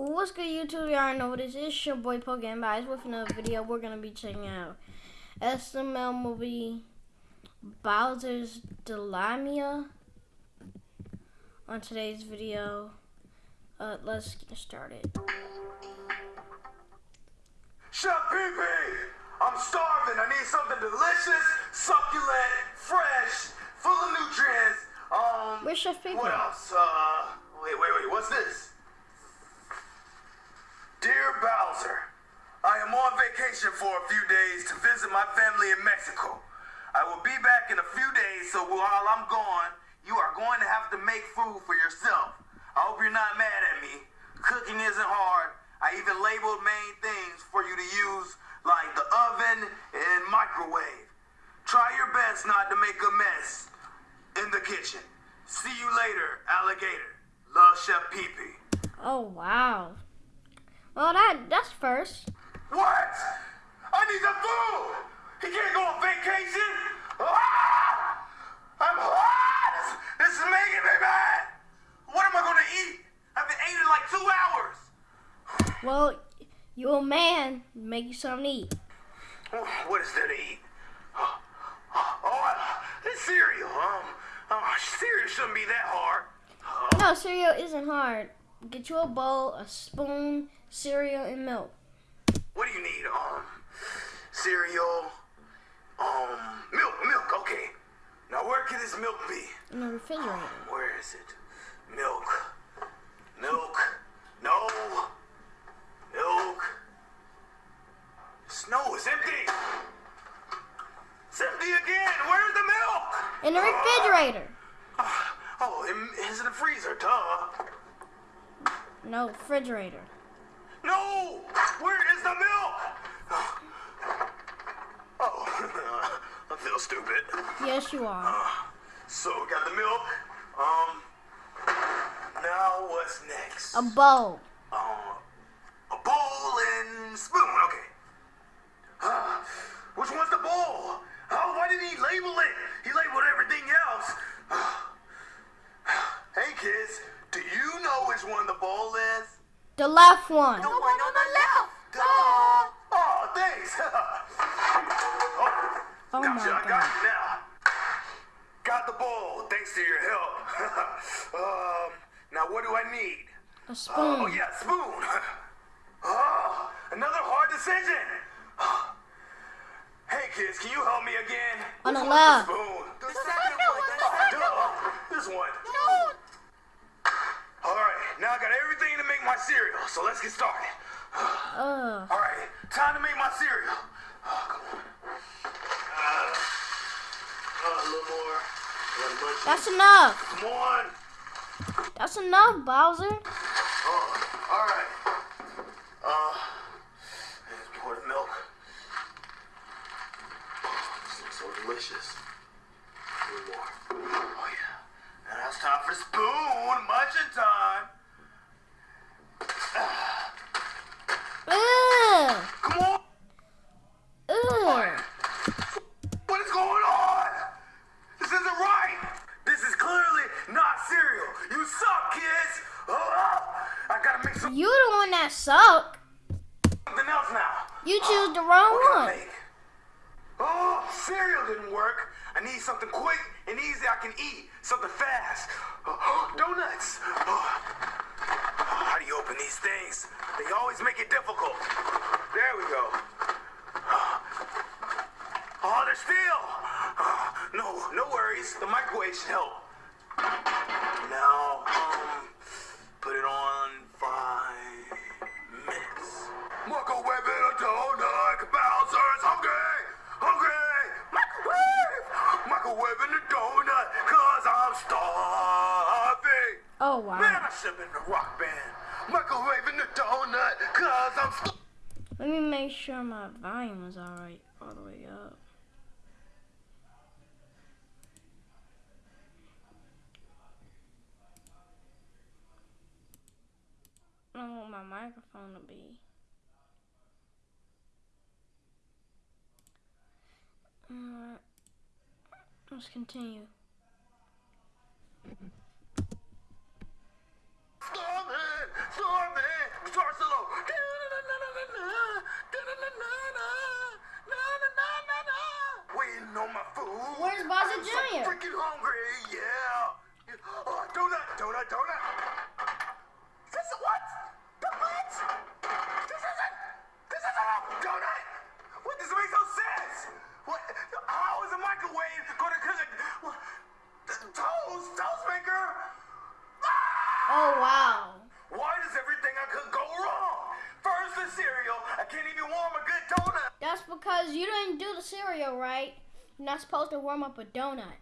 What's good YouTube? Y'all know what this is. It's your boy Pokemon Bias with another video. We're gonna be checking out SML movie Bowser's Dilemma on today's video. Uh, let's get started. Chef Pee Pee! I'm starving. I need something delicious, succulent, fresh, full of nutrients. Um, Where's Chef Pee Pee? What else? Uh, wait, wait, wait. What's this? Dear Bowser, I am on vacation for a few days to visit my family in Mexico. I will be back in a few days, so while I'm gone, you are going to have to make food for yourself. I hope you're not mad at me. Cooking isn't hard. I even labeled main things for you to use, like the oven and microwave. Try your best not to make a mess in the kitchen. See you later, alligator. Love Chef Pee Pee. Oh wow. Well, that that's first. What? I need some food. He can't go on vacation. Ah! I'm hot. This is making me mad. What am I gonna eat? I've been eating like two hours. Well, you a man. Make you something to eat. What is there to eat? Oh, oh this cereal. Um, oh, cereal shouldn't be that hard. No, cereal isn't hard. Get you a bowl, a spoon, cereal, and milk. What do you need? Um, cereal. Um, milk, milk. Okay. Now where can this milk be? In the refrigerator. Where is it? Milk. Milk. No. Milk. Snow is empty. It's empty again. Where's the milk? In the refrigerator. Oh, it- it's in the freezer, duh. No, refrigerator. No! Where is the milk? Oh, I feel stupid. Yes, you are. So we got the milk. Um, now what's next? A bowl. Um, a bowl and spoon. Okay. Uh, which one's the bowl? Oh, why didn't he label it? He labeled everything else. hey kids, do you know which one the bowl is? The left one. The gotcha, my I got god. it now. Got the bowl, thanks to your help. um, now what do I need? A spoon. Oh, yeah, spoon. Oh, another hard decision. Hey, kids, can you help me again? On Which the one's left. spoon? The second one. Oh, duh. This one. No. All right, now I got everything to make my cereal, so let's get started. Ugh. All right, time to make my cereal. More. That's enough. Come on. That's enough, Bowser. Oh, all right. Uh, pour the milk. This looks so delicious. Little more. Oh yeah. Now it's time for spoon. Munching time. That suck. You choose the wrong one. Oh, cereal didn't work. I need something quick and easy I can eat. Something fast. Oh, donuts. Oh. How do you open these things? They always make it difficult. There we go. Oh, they're steel. Oh, no, no worries. The microwave should help. Now, Oh Man. I should have been in a rock band. Microwave in the donut. Cause I'm. Let me make sure my volume is alright all the way up. I don't want my microphone to be. Alright. Let's continue. Starving. Starving. guitar solo. Waiting on my food. Where's Bowser I'm so freaking hungry, yeah. Oh, donut, donut, donut. You're not supposed to warm up a donut.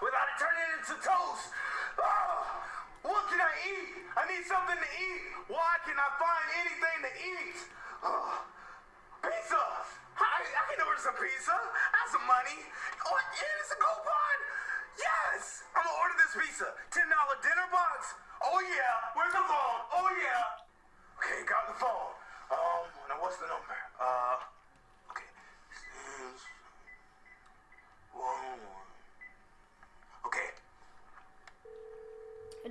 without it turning into toast. Ah, what can I eat? I need something to eat. Why can I find anything to eat? Ah, pizza. I, I can order some pizza. I have some money. Oh, and it's a coupon. Yes, I'm gonna order this pizza. Ten dollar dinner box. Oh yeah. Where's the phone? Oh yeah. Okay, got the phone. Um, now what's the number? Uh, okay. Six, one, one. Okay. Are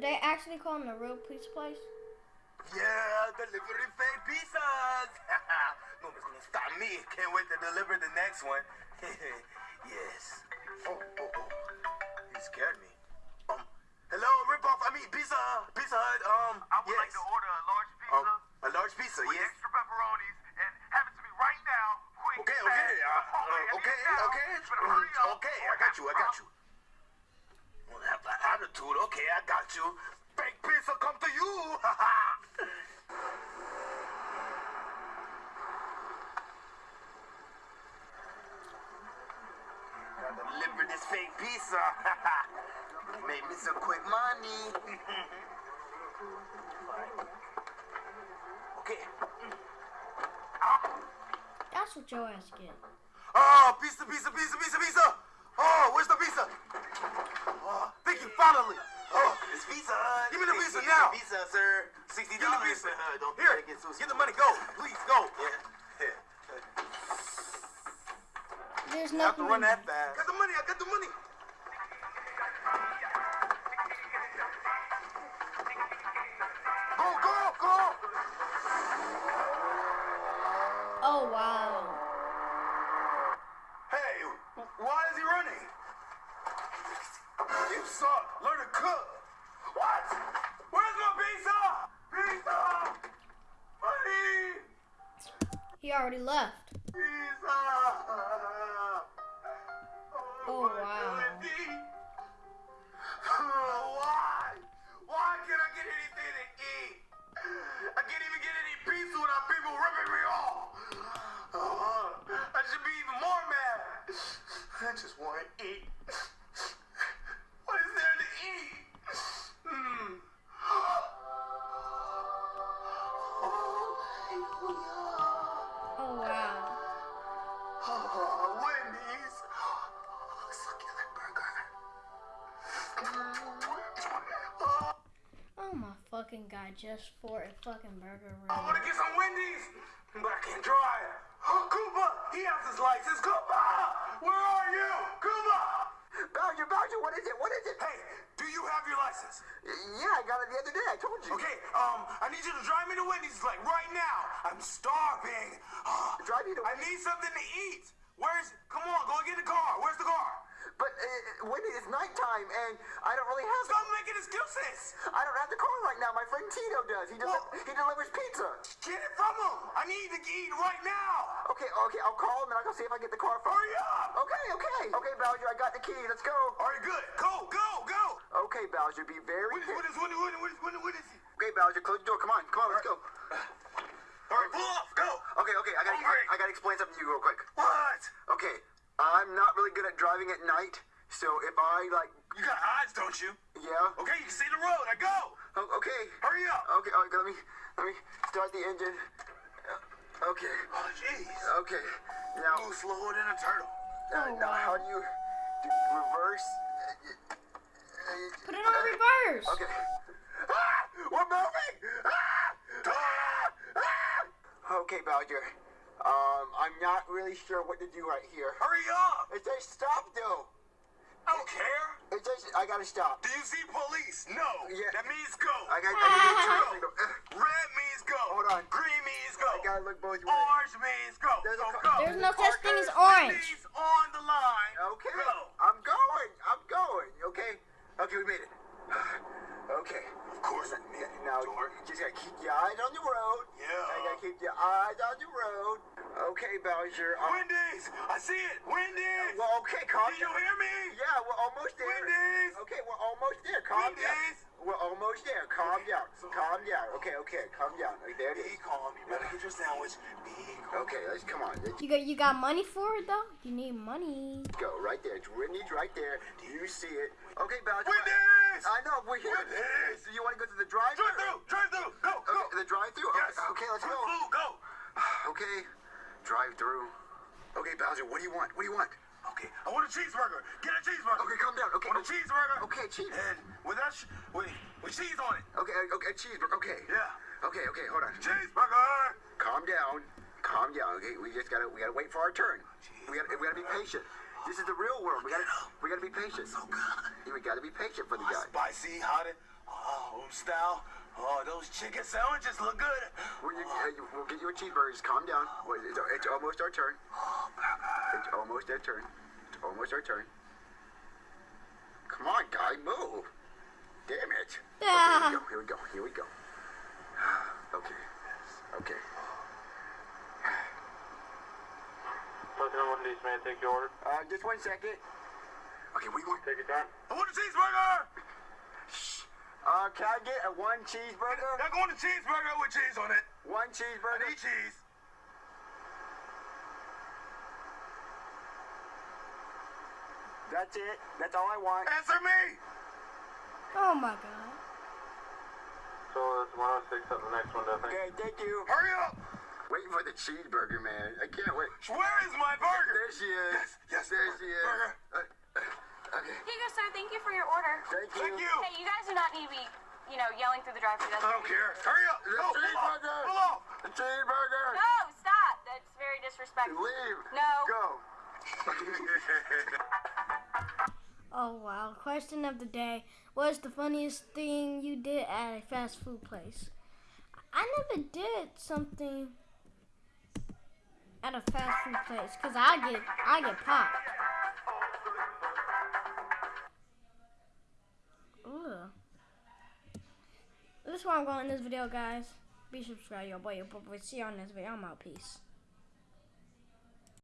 they actually call him the real pizza place? Yeah, delivery fake pizzas. Nobody's gonna stop me. Can't wait to deliver the next one. yes. Oh, oh, oh. He scared me. Um, hello, ripoff. I mean, pizza, pizza Hut. Um, I would yes. like to order a large pizza Um, a large pizza, with yes. extra pepperonis and have it to me right now. Quick. Okay, okay, uh, uh, okay, it now. okay, You better hurry up. okay. I got you. I got you. Well, have that attitude. Okay, I got you. Fake pizza come to you. Gotta deliver this fake pizza. Made me some quick money. okay. Ah. That's what your ass get. Oh, pizza, pizza, pizza, pizza, pizza. Oh, where's the pizza? Oh, thank you, finally. It's Pizza Hut. Uh, give me the Hey, pizza here's now. the Pizza, sir. Sixty give me the dollars. pizza. Uh, don't Here, get so get the money. Go, please, go. Yeah. Here. There's Have to run that fast. Got the money. I got the money. Go, go, go. Oh wow. Hey, why is he running? You suck. Learn to cook. What? Where's my pizza? Pizza. Money. He already left. Pizza. Oh, oh wow. Oh, why? Why can't I get anything to eat? I can't even get any pizza without people ripping me off. Fucking god, just for a fucking burger I want to get some Wendy's, but I can't drive. Koopa, he has his license. Koopa, where are you? Koopa. Bowser, Bowser, what is it? What is it? Hey, do you have your license? Yeah, I got it the other day. I told you. Okay, um, I need you to drive me to Wendy's like right now. I'm starving. Drive you to I need something to eat. Where's? Come on, go get the car. Where's the car? But uh, when it is nighttime and I don't really have Stop making excuses. I don't have the car right now. My friend Tito does. He, deli- Well- he delivers pizza. Get it from him. I need to eat right now. Okay, okay, I'll call him and I'll go see if I get the car from Hurry up. Okay, okay. Okay, Bowser, I got the key. Let's go. All right, good. Go, go, go. Okay, Bowser, be very What is, what is, what is, what is, what is, what what is he? Okay, Bowser, close the door. Come on, come on, let's go. All right, pull off. Go. Okay, okay, I gotta. I, I gotta explain something to you real quick. What? Okay, I'm not really good at driving at night, so if I like, You got eyes, don't you? yeah. Okay, you can see the road. I go. O- Okay. Hurry up. Okay, okay, let me, let me start the engine. Okay, Oh, jeez. okay. Now, Move slower than a turtle. uh, now how do you do reverse? Uh, uh, Put it on reverse. Okay. Ah, we're moving. Ah, ah, ah. Okay, Bowser. Um, I'm not really sure what to do right here. Hurry up. It says stop, though. I don't care. It says I gotta stop. Do you see police? No. Yeah. That means go. I got. I need to turn Go. signal. Red means go. Hold on. Green means go. I gotta look both ways. Orange means go. There's a so car- go. There's no Car such thing as orange. Wendy's on the line. Okay, Go. I'm going. I'm going. Okay. Okay, we made it. Okay. Of course we made Now George. you just gotta keep your eyes on the road. Yeah. You gotta keep your eyes on the road. Okay, Bowser. um, Wendy's. I see it. Wendy's. well, okay, calm down! Can you down. hear me? Yeah, we're almost there. Wendy's. Okay, we're almost there. Calm down. Wendy's. We're almost there. Calm down. Calm down. Okay, okay, calm down. Okay, there it Be is. calm. You better get your sandwich. Be calm. Okay, let's come on. Let's You got you got money for it though? You need money. go right there. It's Wendy's right there. Do you see it? Okay, Bowser. Wendy's. I know we're here. Wendy's. Do you want to go to the drive through? Drive through. Drive through. Go. Go. The drive-through. Yes. Okay, okay, let's go. Food. Go. Okay, drive-through. Okay, Bowser, what do you want? What do you want? Okay. I want a cheeseburger. Get a cheeseburger. Okay, calm down. Okay, I Want a cheeseburger? Okay, cheese. And with that, sh- with, with cheese on it. Okay, uh, okay, cheeseburger. Okay. Yeah. Okay, okay, hold on. Cheeseburger. Calm down. Calm down. Okay, we just gotta we gotta wait for our turn. We gotta we gotta be patient. This is the real world. We gotta we gotta be patient. So good. We gotta be patient for the Oh, guy. spicy, hot, oh, home style. Oh, those chicken sandwiches look good. We'll, you, uh, you- we'll get you a cheeseburger. Just calm down. Wait, It's, it's almost our turn. It's almost our turn. It's almost our turn. Come on, guy, move. Damn it. Ah. Okay, here we go. Here we go. Here we go. Okay. Okay. Lieutenant Wendy's, may I take your order? Uh, just one second. Okay, we want. Take your time. I want a cheeseburger. Uh, can I get a one cheeseburger? I want a cheeseburger with cheese on it. One I cheeseburger. need cheese. That's it. That's all I want. Answer me. Oh my god. So it's 106 up the next one, I think. Okay, thank you. Hurry up. Waiting for cheeseburger, man. I can't wait. Where is my burger? There she is. Yes, yes, There she is. burger. Uh, okay. Here you go, sir. Thank you for your order. Thank you. Thank you. Hey, you guys do not need to be, you know, yelling through the drive-thru. I don't care. Hurry up. The Go. Pull off. cheeseburger. Pull off. The cheeseburger. No, stop. That's very disrespectful. Leave. No. Go. Oh wow. Question of the day. What's the funniest thing you did at a fast food place? I never did something at a fast food place because I get I get popped. Ugh. This is why I'm going in this video, guys. Be subscribed, your boy, your boy. See you on this video. I'm out. Peace.